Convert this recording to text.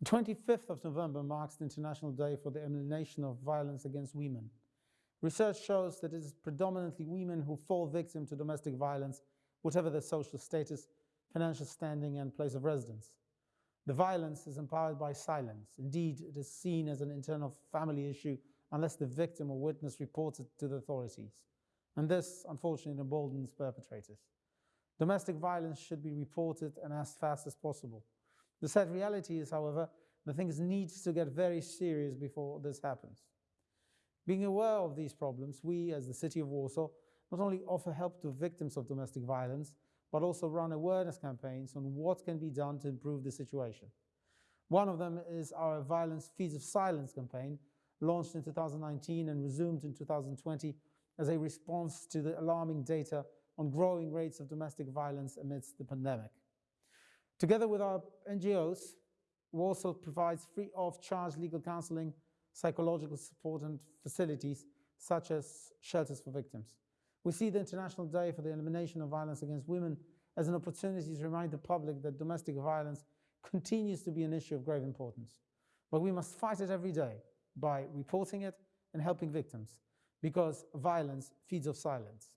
The 25th of November marks the International Day for the Elimination of Violence Against Women. Research shows that it is predominantly women who fall victim to domestic violence, whatever their social status, financial standing and place of residence. The violence is empowered by silence. Indeed, it is seen as an internal family issue unless the victim or witness reports it to the authorities. And this, unfortunately, emboldens perpetrators. Domestic violence should be reported and as fast as possible. The sad reality is, however, that things need to get very serious before this happens. Being aware of these problems, we, as the City of Warsaw, not only offer help to victims of domestic violence, but also run awareness campaigns on what can be done to improve the situation. One of them is our Violence Feeds of Silence campaign, launched in 2019 and resumed in 2020 as a response to the alarming data on growing rates of domestic violence amidst the pandemic. Together with our NGOs, Warsaw provides free of charge legal counseling, psychological support and facilities such as shelters for victims. We see the International Day for the Elimination of Violence Against Women as an opportunity to remind the public that domestic violence continues to be an issue of grave importance. But we must fight it every day by reporting it and helping victims, because violence feeds off silence.